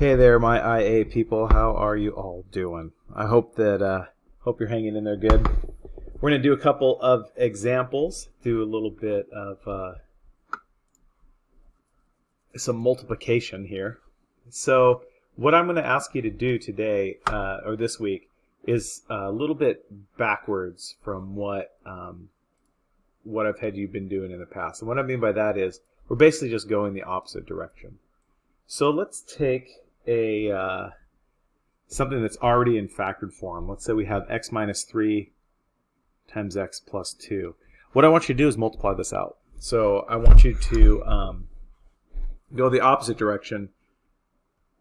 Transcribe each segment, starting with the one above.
Hey there, my IA people. How are you all doing? I hope that uh, hope you're hanging in there good. We're going to do a couple of examples, do a little bit of uh, some multiplication here. So what I'm going to ask you to do today uh, or this week is a little bit backwards from what um, what I've had you been doing in the past. And what I mean by that is we're basically just going the opposite direction. So let's take a uh, something that's already in factored form. Let's say we have x minus 3 times x plus 2. What I want you to do is multiply this out. So I want you to um, go the opposite direction.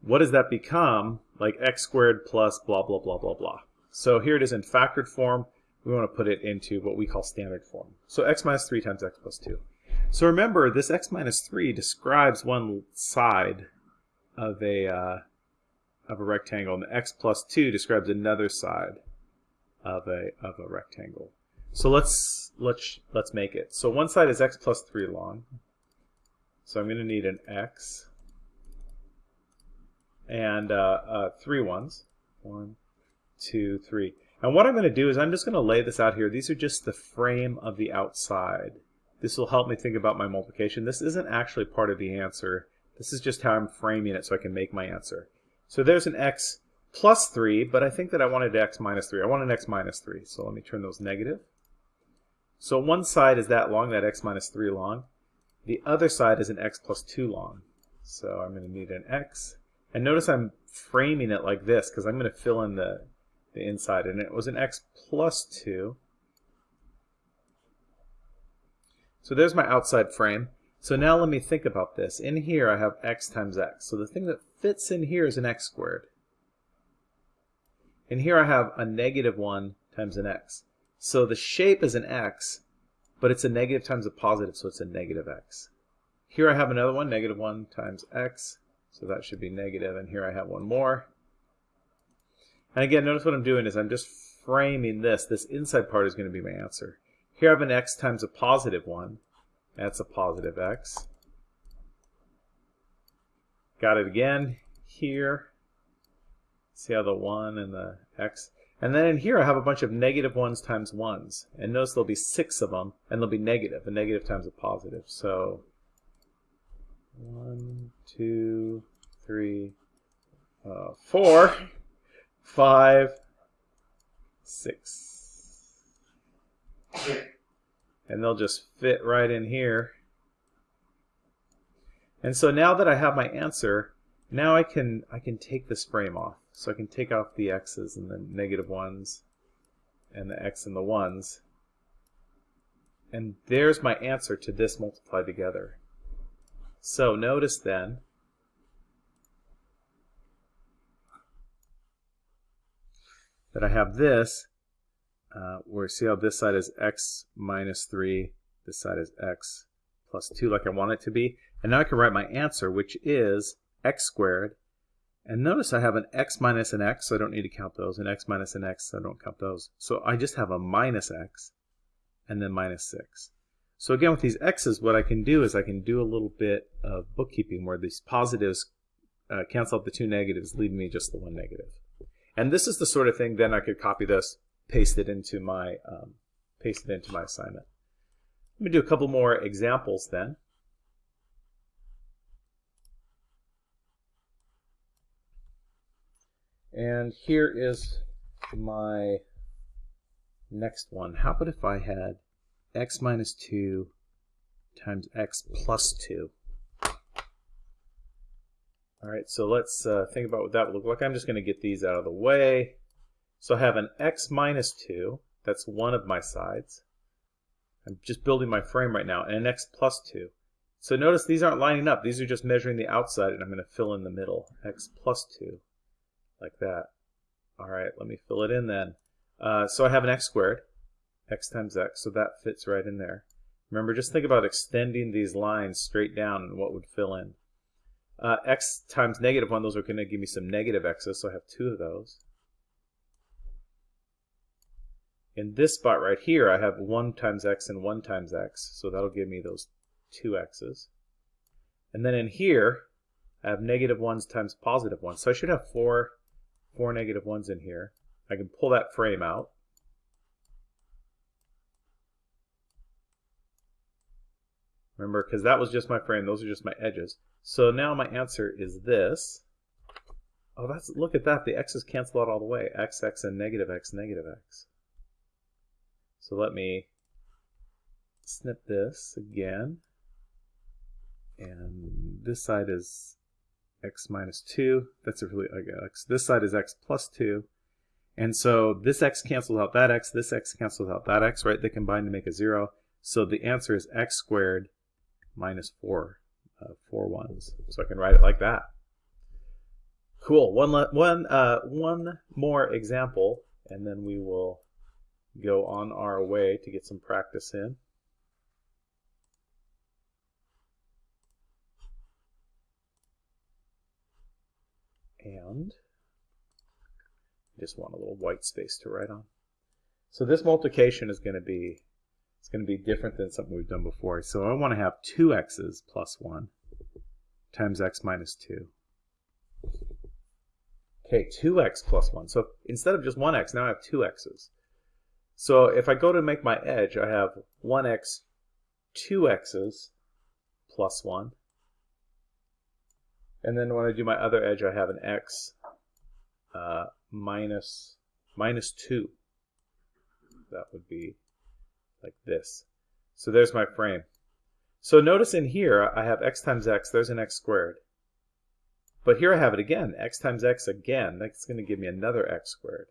What does that become? Like x squared plus blah, blah, blah, blah, blah. So here it is in factored form. We want to put it into what we call standard form. So x minus 3 times x plus 2. So remember, this x minus 3 describes one side of a uh, of a rectangle, and the x plus 2 describes another side of a of a rectangle. So let's let's let's make it. So one side is x plus 3 long. So I'm going to need an x and uh, uh, three ones. One, two, three. And what I'm going to do is I'm just going to lay this out here. These are just the frame of the outside. This will help me think about my multiplication. This isn't actually part of the answer. This is just how I'm framing it so I can make my answer. So there's an x plus 3, but I think that I wanted x minus 3. I want an x minus 3, so let me turn those negative. So one side is that long, that x minus 3 long. The other side is an x plus 2 long. So I'm going to need an x. And notice I'm framing it like this because I'm going to fill in the, the inside. And it was an x plus 2. So there's my outside frame. So now let me think about this. In here I have x times x. So the thing that fits in here is an x squared. And here I have a negative 1 times an x. So the shape is an x, but it's a negative times a positive, so it's a negative x. Here I have another one, negative 1 times x, so that should be negative, and here I have one more. And again, notice what I'm doing is I'm just framing this. This inside part is going to be my answer. Here I have an x times a positive 1. That's a positive x. Got it again here. See how the 1 and the x. And then in here I have a bunch of negative 1s times 1s. And notice there'll be 6 of them, and they'll be negative. A negative times a positive. So 1, 2, 3, uh, 4, 5, 6 and they'll just fit right in here. And so now that I have my answer, now I can I can take this frame off. So I can take off the x's and the negative ones and the x and the ones. And there's my answer to this multiplied together. So notice then that I have this uh, where see how this side is x minus 3, this side is x plus 2 like I want it to be. And now I can write my answer, which is x squared. And notice I have an x minus an x, so I don't need to count those, an x minus an x, so I don't count those. So I just have a minus x and then minus 6. So again, with these x's, what I can do is I can do a little bit of bookkeeping where these positives uh, cancel out the two negatives, leaving me just the one negative. And this is the sort of thing, then I could copy this paste it into my um, paste it into my assignment. Let me do a couple more examples then. And here is my next one. How about if I had x minus 2 times x plus 2? All right, so let's uh, think about what that would look like. I'm just going to get these out of the way. So I have an x minus 2, that's one of my sides. I'm just building my frame right now, and an x plus 2. So notice these aren't lining up. These are just measuring the outside, and I'm going to fill in the middle. x plus 2, like that. All right, let me fill it in then. Uh, so I have an x squared, x times x, so that fits right in there. Remember, just think about extending these lines straight down and what would fill in. Uh, x times negative 1, those are going to give me some negative x's, so I have two of those. In this spot right here, I have 1 times x and 1 times x, so that'll give me those two x's. And then in here, I have negative 1s times positive 1s. So I should have four, four negative 1s in here. I can pull that frame out. Remember, because that was just my frame, those are just my edges. So now my answer is this. Oh, that's look at that. The x's cancel out all the way. x, x, and negative x, negative x. So let me snip this again. And this side is x minus 2. That's a really ugly x. This side is x plus 2. And so this x cancels out that x, this x cancels out that x, right? They combine to make a 0. So the answer is x squared minus 4, uh, 4 ones. So I can write it like that. Cool. One, one, uh, one more example, and then we will go on our way to get some practice in. And just want a little white space to write on. So this multiplication is going to be it's going to be different than something we've done before. So I want to have 2x's plus 1 times x minus 2. Okay, 2x plus 1. So instead of just 1x, now I have 2x's. So if I go to make my edge, I have 1x, 2x's plus 1. And then when I do my other edge, I have an x uh, minus, minus 2. That would be like this. So there's my frame. So notice in here, I have x times x, there's an x squared. But here I have it again, x times x again, that's going to give me another x squared.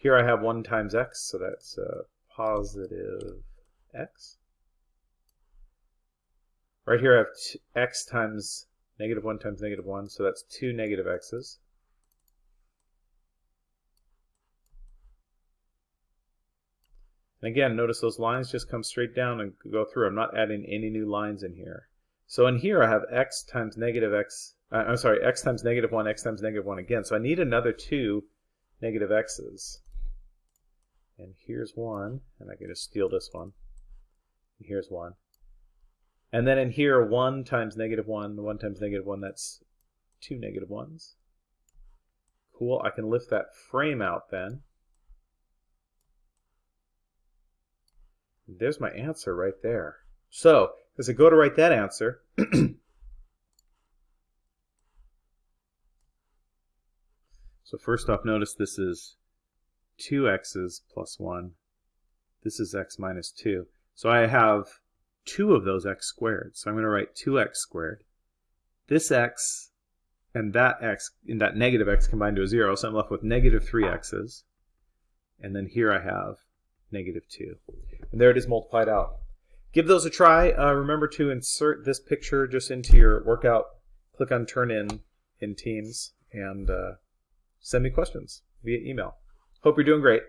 Here I have 1 times x, so that's a positive x. Right here I have x times negative 1 times negative 1, so that's 2 negative x's. And again, notice those lines just come straight down and go through. I'm not adding any new lines in here. So in here I have x times negative x, uh, I'm sorry, x times negative 1, x times negative 1 again. So I need another two negative x's. And here's one, and I can just steal this one. And here's one. And then in here, 1 times negative 1, 1 times negative 1, that's two negative 1s. Cool, I can lift that frame out then. There's my answer right there. So, as I go to write that answer, so first off, notice this is 2x's plus 1. This is x minus 2. So I have two of those x squared. So I'm going to write 2x squared. This x and that x, in that negative x combined to a 0, so I'm left with negative 3x's. And then here I have negative 2. And there it is multiplied out. Give those a try. Uh, remember to insert this picture just into your workout. Click on Turn In in Teams and uh, send me questions via email. Hope you're doing great.